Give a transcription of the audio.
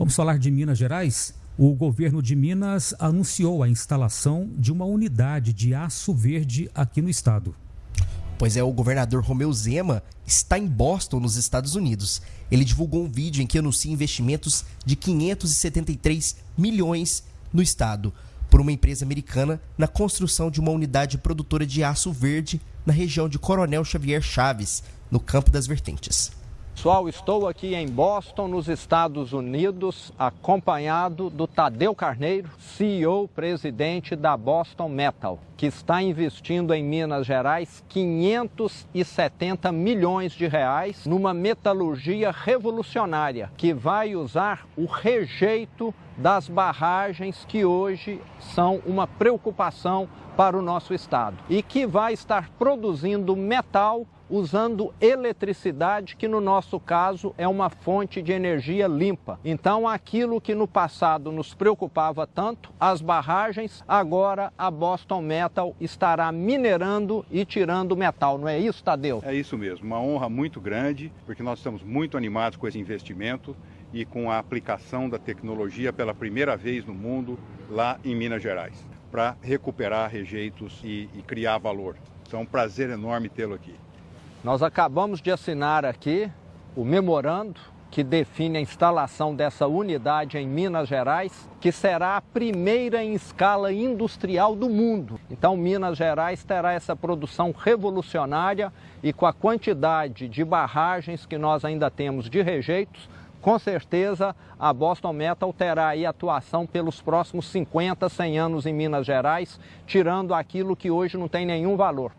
Vamos falar de Minas Gerais? O governo de Minas anunciou a instalação de uma unidade de aço verde aqui no estado. Pois é, o governador Romeu Zema está em Boston, nos Estados Unidos. Ele divulgou um vídeo em que anuncia investimentos de 573 milhões no estado por uma empresa americana na construção de uma unidade produtora de aço verde na região de Coronel Xavier Chaves, no Campo das Vertentes. Pessoal, estou aqui em Boston, nos Estados Unidos, acompanhado do Tadeu Carneiro, CEO, presidente da Boston Metal, que está investindo em Minas Gerais 570 milhões de reais numa metalurgia revolucionária que vai usar o rejeito das barragens que hoje são uma preocupação para o nosso estado e que vai estar produzindo metal usando eletricidade, que no nosso caso é uma fonte de energia limpa. Então, aquilo que no passado nos preocupava tanto, as barragens, agora a Boston Metal estará minerando e tirando metal, não é isso, Tadeu? É isso mesmo, uma honra muito grande, porque nós estamos muito animados com esse investimento e com a aplicação da tecnologia pela primeira vez no mundo lá em Minas Gerais, para recuperar rejeitos e, e criar valor. Então, é um prazer enorme tê-lo aqui. Nós acabamos de assinar aqui o memorando que define a instalação dessa unidade em Minas Gerais, que será a primeira em escala industrial do mundo. Então, Minas Gerais terá essa produção revolucionária e com a quantidade de barragens que nós ainda temos de rejeitos, com certeza a Boston Metal terá aí atuação pelos próximos 50, 100 anos em Minas Gerais, tirando aquilo que hoje não tem nenhum valor.